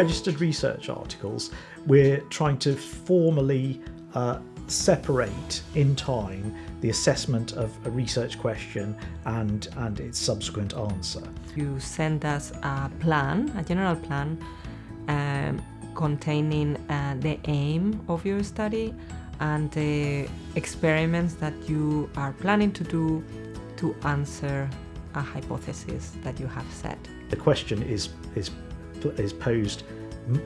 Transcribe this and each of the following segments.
pre-registered research articles, we're trying to formally uh, separate in time the assessment of a research question and, and its subsequent answer. You send us a plan, a general plan, um, containing uh, the aim of your study and the experiments that you are planning to do to answer a hypothesis that you have set. The question is, is, is posed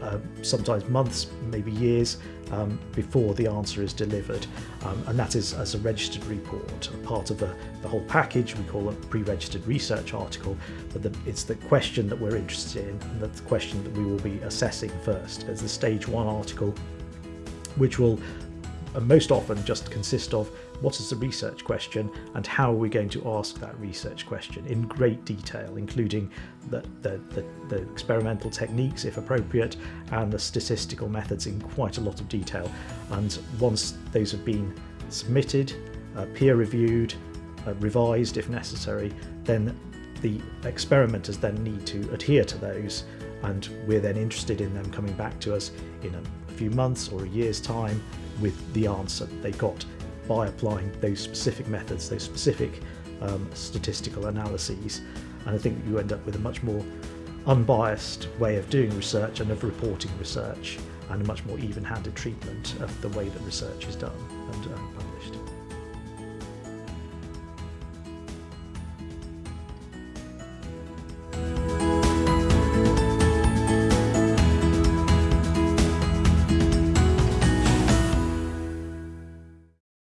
uh, sometimes months, maybe years um, before the answer is delivered. Um, and that is as a registered report, part of the, the whole package. We call a pre-registered research article, but the, it's the question that we're interested in and that's the question that we will be assessing first. As the stage one article, which will uh, most often just consist of what is the research question and how are we going to ask that research question in great detail, including the, the, the, the, experimental techniques, if appropriate, and the statistical methods in quite a lot of detail. And once those have been submitted, uh, peer reviewed, uh, revised if necessary, then the experimenters then need to adhere to those and we're then interested in them coming back to us in a few months or a year's time with the answer they got by applying those specific methods, those specific um, statistical analyses. And I think you end up with a much more unbiased way of doing research and of reporting research and a much more even-handed treatment of the way that research is done and uh, published.